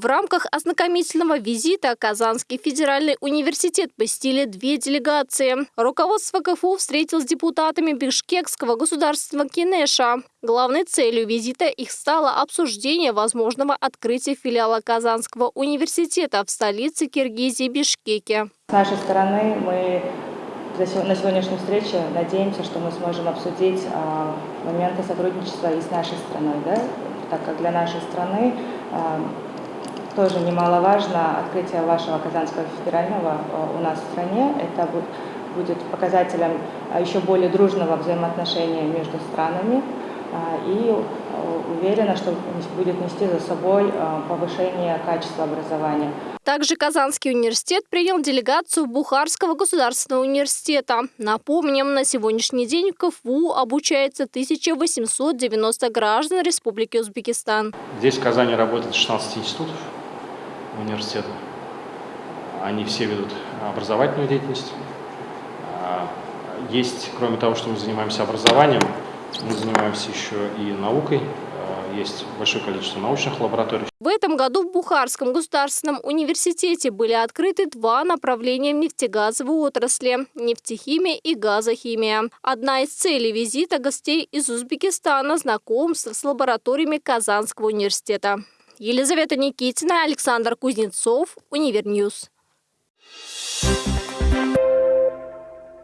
В рамках ознакомительного визита Казанский федеральный университет посетили две делегации. Руководство КФУ встретилось с депутатами Бишкекского государственного кинеша. Главной целью визита их стало обсуждение возможного открытия филиала Казанского университета в столице Киргизии Бишкеке. С нашей стороны мы на сегодняшней встрече надеемся, что мы сможем обсудить а, моменты сотрудничества и с нашей страной, да? так как для нашей страны а, тоже немаловажно открытие вашего Казанского федерального а, у нас в стране. Это будет показателем еще более дружного взаимоотношения между странами и уверена, что будет нести за собой повышение качества образования. Также Казанский университет принял делегацию Бухарского государственного университета. Напомним, на сегодняшний день в КФУ обучается 1890 граждан Республики Узбекистан. Здесь в Казани работает 16 институтов университета. Они все ведут образовательную деятельность. А, есть, кроме того, что мы занимаемся образованием, мы занимаемся еще и наукой, есть большое количество научных лабораторий. В этом году в Бухарском государственном университете были открыты два направления в нефтегазовой отрасли – нефтехимия и газохимия. Одна из целей визита гостей из Узбекистана – знакомство с лабораториями Казанского университета. Елизавета Никитина, Александр Кузнецов, Универньюз.